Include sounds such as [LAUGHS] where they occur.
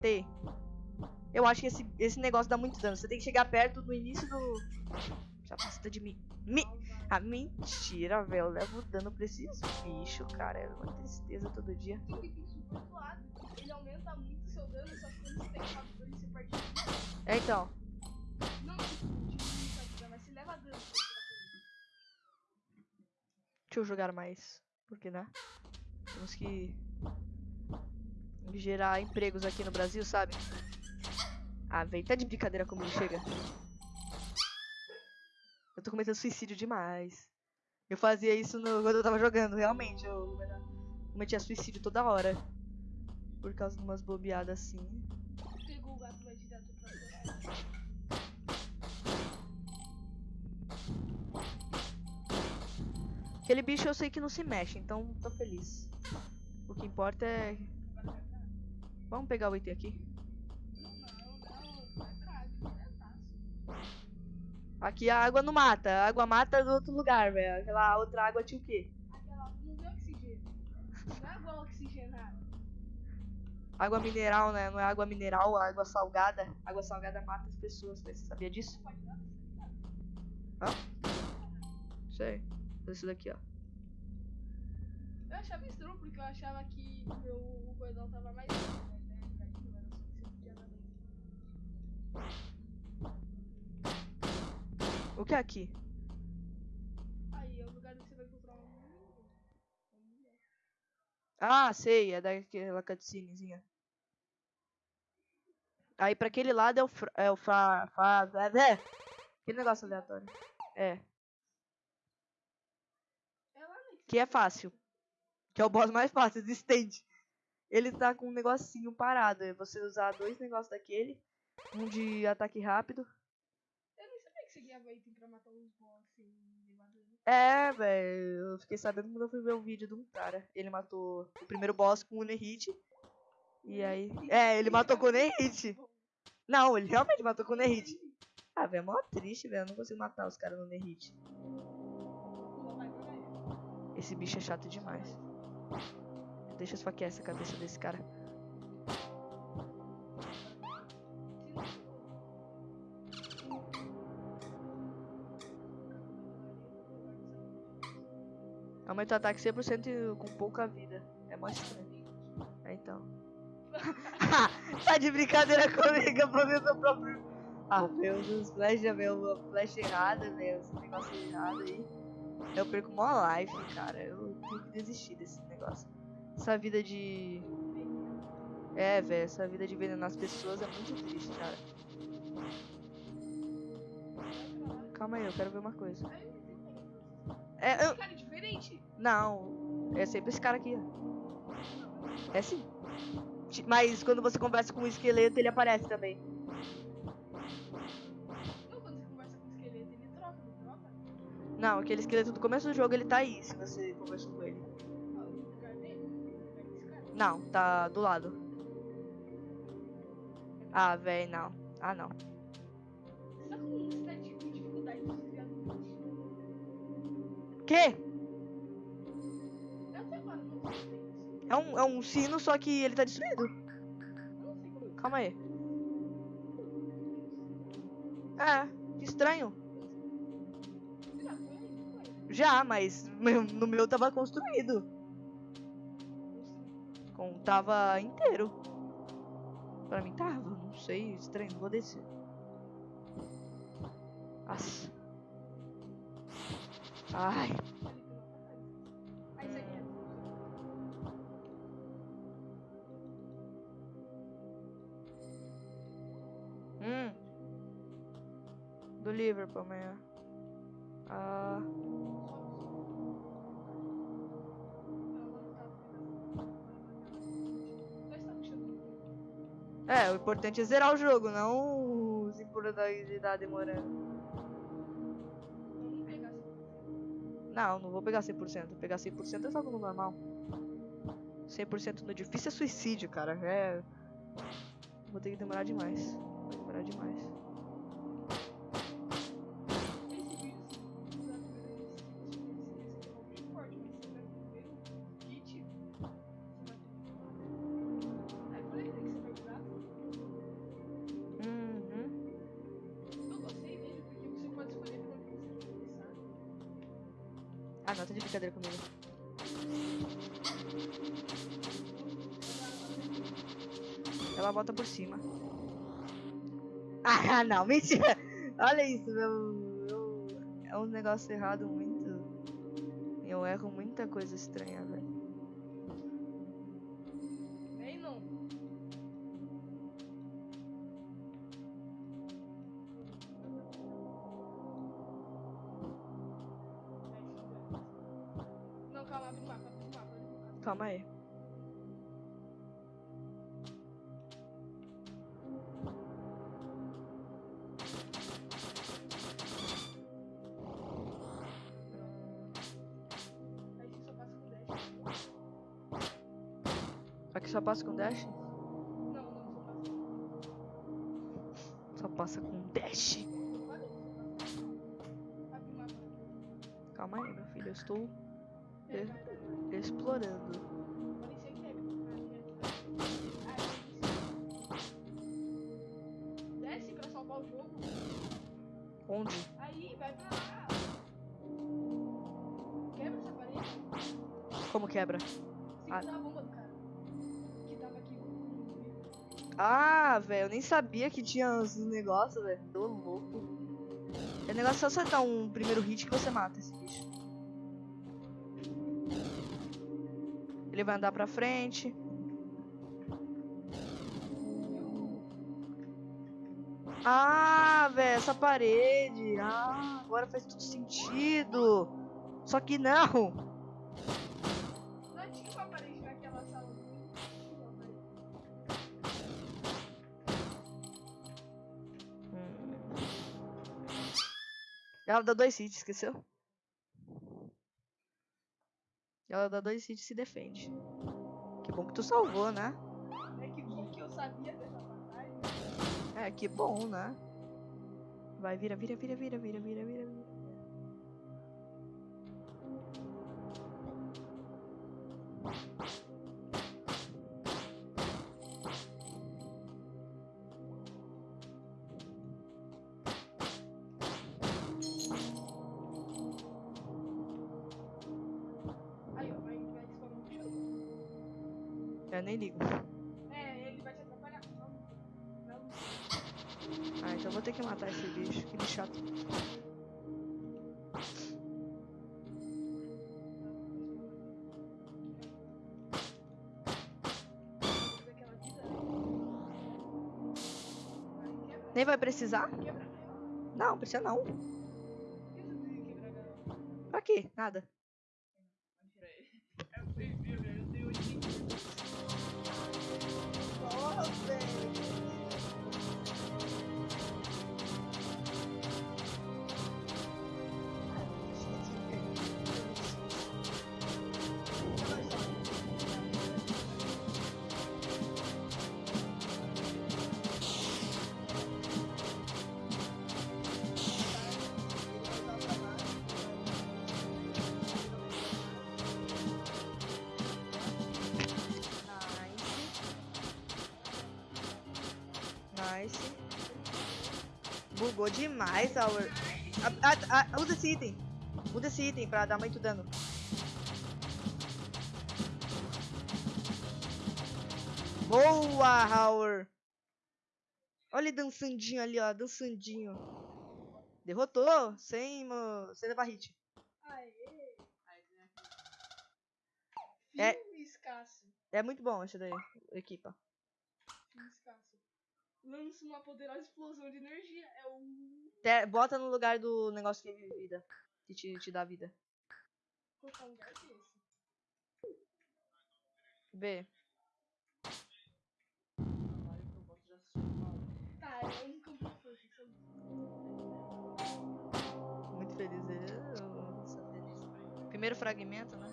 T. Eu acho que esse, esse negócio dá muito dano. Você tem que chegar perto do início do. Já passa de mim. Mi... Ah, mentira, velho. Eu levo dano pra esses bichos, cara. É uma tristeza todo dia. Ele aumenta muito seu dano, só que quando você tem captura, você perde. É, então. Não, vida, mas você leva dano. Deixa eu jogar mais. Porque, né? Temos que gerar empregos aqui no Brasil, sabe? Ah, velho, tá de brincadeira comigo, chega. Eu tô cometendo suicídio demais. Eu fazia isso no- quando eu tava jogando, realmente. Eu cometia suicídio toda hora. Por causa de umas bobeadas assim. Pegou o gato, vai direto pra fora. Aquele bicho eu sei que não se mexe, então tô feliz. O que importa é. Vamos pegar o item aqui. Aqui a água não mata, a água mata do outro lugar, velho. Aquela outra água tinha o quê? Aquela, não tem oxigênio. Não é água oxigenada. Água mineral, né? Não é água mineral, é água salgada. Água salgada mata as pessoas, né? Você sabia disso? Ligado? Sei. Fazer isso daqui, ó. Eu achava estranho porque eu achava que o meu cordão tava mais. O que é aqui? Aí é o lugar onde você vai encontrar uma mulher. Uma mulher. Ah, sei, é daquela cutscenezinha. Aí pra aquele lado é o fra, é o fa, fa, é. Aquele negócio aleatório. É, É que é fácil. Que é o boss mais fácil existente. Ele tá com um negocinho parado. É você usar dois negócios daquele. Um de ataque rápido. Eu nem sabia que você guiava item pra matar os boss dano. É, velho. Eu fiquei sabendo quando eu fui ver um vídeo de um cara. Ele matou o primeiro boss com o Nerite. E aí. É, ele matou com o Nerite. [LAUGHS] Não, ele realmente matou com o Nerite. Ah, velho, é mó triste, velho. Eu não consigo matar os caras no vai. Esse bicho é chato demais. Deixa eu esfaquear essa cabeça desse cara. Aumenta o ataque 100% e com pouca vida. É mó estranho. É então. [LAUGHS] tá de brincadeira comigo, vou ver meu próprio. Ah, meu, os flash, meu, flash errada, meu, esse negócio errado aí. Eu perco mó life, cara. Eu tenho que desistir desse negócio. Essa vida de. É, velho, essa vida de envenenar as pessoas é muito triste, cara. Calma aí, eu quero ver uma coisa. É, eu. Cara, é diferente. Não, é sempre esse cara aqui. É sim. Mas quando você conversa com o esqueleto, ele aparece também. Não, quando você conversa com o esqueleto, ele troca, não troca? Não, aquele esqueleto do começo do jogo, ele tá aí, se você conversou com ele. Ah? Não, tá do lado. Ah, véi, não. Ah, não. Com Isso. É um, é um sino, só que ele tá destruído. Calma aí. É, que estranho. Já mas no meu tava construído. Com, tava inteiro. Pra mim tava, não sei, estranho, vou descer. Nossa. Ai, hum. Do Liverpool amanhã. Ah, é, o importante é zerar o jogo, não os improbabilidade demorando. Não, não vou pegar 100%. Vou pegar 100% eu jogo no normal. 100% no difícil é suicídio, cara. É. Vou ter que demorar demais. Vai demorar demais. Ah, não, tá de brincadeira comigo. Ela volta por cima. Ah, [LAUGHS] não, mentira. Olha isso, meu. meu- É um negócio errado muito. Eu erro muita coisa estranha, velho. Calma aí. Aí você só passa com 10. Aqui só passa com dash? Não, não, só passa. Só passa com dash. Calma aí, meu filho. Eu estou explorando. Desce pra salvar o jogo. Onde? Aí, vai pra lá. Quebra essa parede. Como quebra? Ah. Ah, velho, eu nem sabia que tinha uns negócios, velho. Tô louco. É negócio só acertar um primeiro hit que você mata esse bicho. Ele vai andar pra frente. Ah, velho, essa parede. Ah, agora faz tudo sentido. Só que não. Não tinha uma parede naquela sala. Hum. Ela dá dois hits, esqueceu? Ela dá dois hits e se defende. Que bom que tu salvou, né? É que bom que eu sabia dessa batalha. É, que bom, né? Vai, vira, vira, vira, vira, vira, vira, vira. vira. Eu nem ligo. É, ele vai te atrapalhar. Ah, então vou ter que matar esse bicho. Que bicho chato. Nem vai precisar? Não, precisa não. Pra quê? Nada. Bugou demais, ah, usa esse item. Usa esse item pra dar muito dano. Boa, Howard. Olha ele dançandinho ali, ó. Dançandinho. Derrotou, sem, mo- sem levar hit. Aê! É. Filme escasso. É muito bom esse daí, equipa. Lança uma poderosa explosão de energia. É o. Te- bota no lugar do negócio que vive vida. Que te, te dá vida. Qual lugar que é esse? Vê. Tá, é um de força. isso é um- Muito feliz. Eu sou feliz. Primeiro fragmento, né?